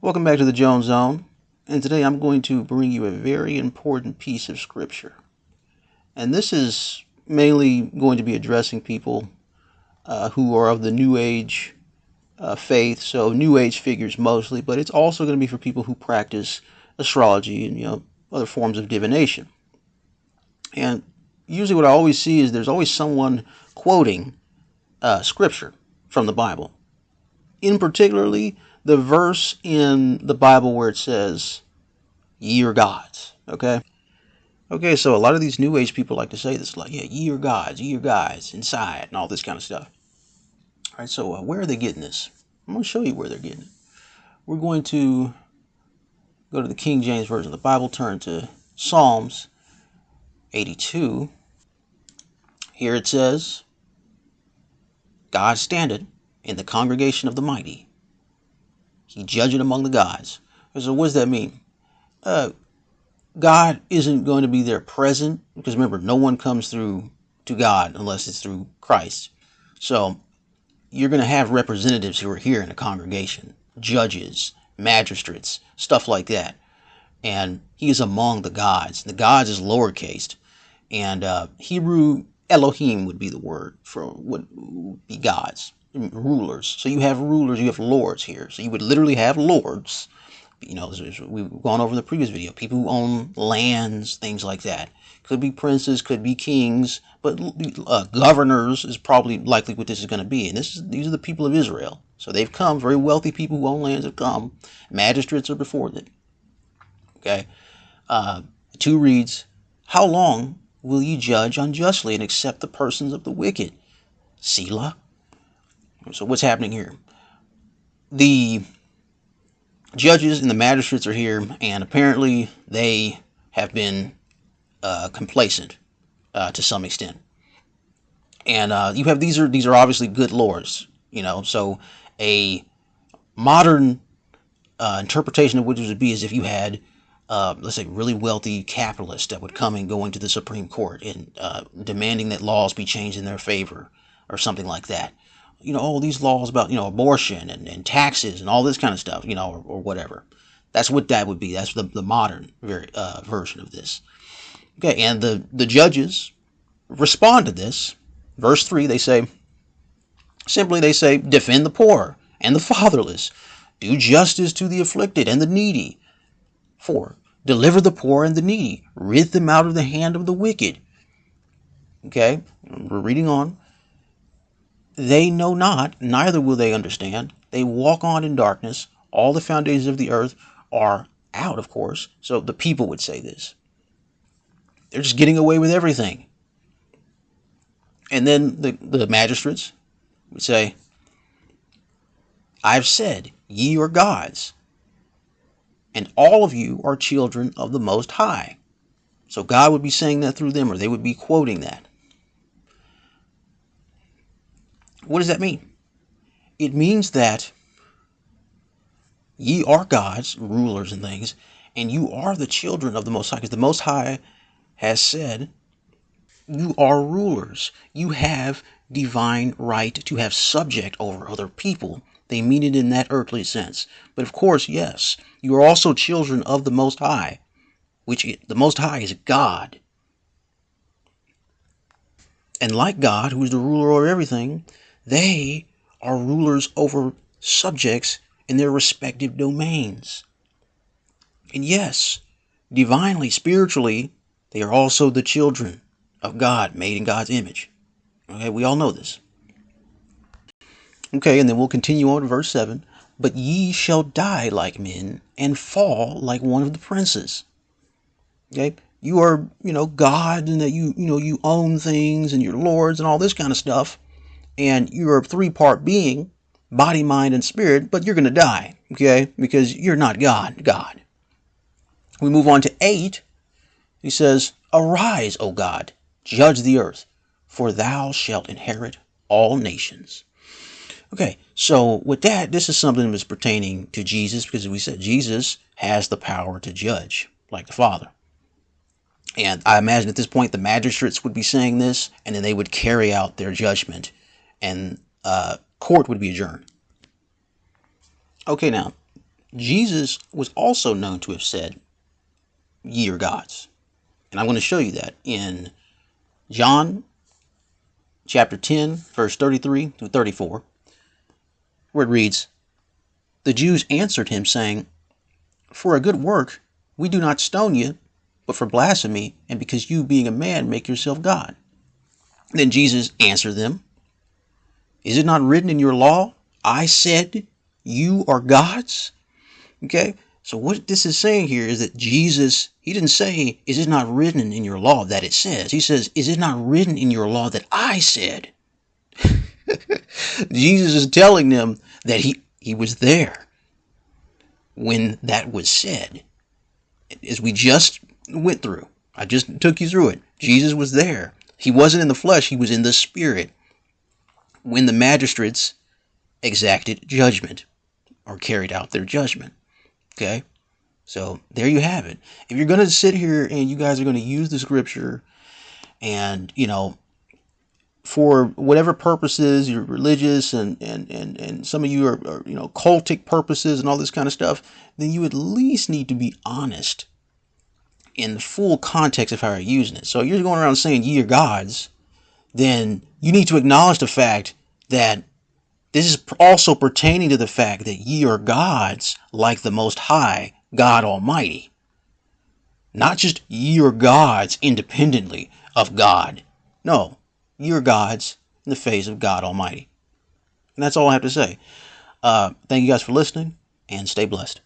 Welcome back to the Jones Zone, and today I'm going to bring you a very important piece of scripture. And this is mainly going to be addressing people uh, who are of the New Age uh, faith, so New Age figures mostly, but it's also going to be for people who practice astrology and you know other forms of divination. And usually, what I always see is there's always someone quoting uh, scripture from the Bible. In particularly, the verse in the Bible where it says, ye are gods. Okay? Okay, so a lot of these New Age people like to say this, like, yeah, ye are gods, ye are gods, inside, and all this kind of stuff. All right, so uh, where are they getting this? I'm going to show you where they're getting it. We're going to go to the King James Version of the Bible, turn to Psalms 82. Here it says, God standeth in the congregation of the mighty he judged among the gods. So what does that mean? Uh, God isn't going to be there present because remember, no one comes through to God unless it's through Christ. So you're going to have representatives who are here in a congregation, judges, magistrates, stuff like that. And he is among the gods. The gods is lowercase. And uh, Hebrew Elohim would be the word for would be gods rulers. So you have rulers, you have lords here. So you would literally have lords. You know, we've gone over in the previous video. People who own lands, things like that. Could be princes, could be kings, but uh, governors is probably likely what this is going to be. And this is these are the people of Israel. So they've come. Very wealthy people who own lands have come. Magistrates are before them. Okay. Uh, two reads, How long will ye judge unjustly and accept the persons of the wicked? Selah. So what's happening here? The judges and the magistrates are here, and apparently they have been uh, complacent uh, to some extent. And uh, you have these are these are obviously good lords, you know. So a modern uh, interpretation of this would be is if you had, uh, let's say, really wealthy capitalists that would come and go into the Supreme Court and uh, demanding that laws be changed in their favor or something like that you know, all these laws about, you know, abortion and, and taxes and all this kind of stuff, you know, or, or whatever. That's what that would be. That's the, the modern very, uh, version of this. Okay, and the, the judges respond to this. Verse 3, they say, simply they say, defend the poor and the fatherless, do justice to the afflicted and the needy. 4. Deliver the poor and the needy, rid them out of the hand of the wicked. Okay, we're reading on. They know not, neither will they understand. They walk on in darkness. All the foundations of the earth are out, of course. So the people would say this. They're just getting away with everything. And then the, the magistrates would say, I've said, ye are gods, and all of you are children of the Most High. So God would be saying that through them, or they would be quoting that. What does that mean? It means that ye are gods, rulers and things, and you are the children of the Most High, because the Most High has said, you are rulers. You have divine right to have subject over other people. They mean it in that earthly sense. But of course, yes, you are also children of the Most High, which the Most High is God. And like God, who is the ruler over everything, they are rulers over subjects in their respective domains. And yes, divinely, spiritually, they are also the children of God, made in God's image. Okay, we all know this. Okay, and then we'll continue on to verse 7. But ye shall die like men and fall like one of the princes. Okay, you are, you know, God and that you, you know, you own things and you're lords and all this kind of stuff and you're a three part being body, mind, and spirit, but you're going to die, okay? Because you're not God, God. We move on to 8. He says, Arise, O God, judge the earth, for thou shalt inherit all nations. Okay, so with that, this is something that's pertaining to Jesus because we said Jesus has the power to judge, like the Father. And I imagine at this point the magistrates would be saying this, and then they would carry out their judgment and uh, court would be adjourned. Okay, now, Jesus was also known to have said, Ye are gods. And I'm going to show you that in John chapter 10, verse 33 to 34, where it reads, The Jews answered him, saying, For a good work we do not stone you, but for blasphemy, and because you, being a man, make yourself God. Then Jesus answered them, Is it not written in your law, I said, You are gods? Okay, so what this is saying here is that Jesus, he didn't say, Is it not written in your law that it says? He says, Is it not written in your law that I said? Jesus is telling them that he, he was there when that was said. As we just went through, I just took you through it. Jesus was there. He wasn't in the flesh, he was in the spirit when the magistrates exacted judgment or carried out their judgment. Okay? So there you have it. If you're going to sit here and you guys are going to use the scripture and, you know, for whatever purposes, you're religious and, and, and, and some of you are, are, you know, cultic purposes and all this kind of stuff, then you at least need to be honest in the full context of how you're using it. So you're going around saying ye are gods, then you need to acknowledge the fact that this is also pertaining to the fact that ye are gods like the Most High, God Almighty. Not just ye are gods independently of God. No, ye are gods in the face of God Almighty. And that's all I have to say. Uh, thank you guys for listening and stay blessed.